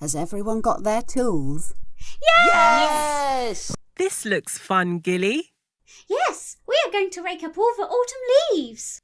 Has everyone got their tools? Yes! This looks fun, Gilly. Yes, we are going to rake up all the autumn leaves.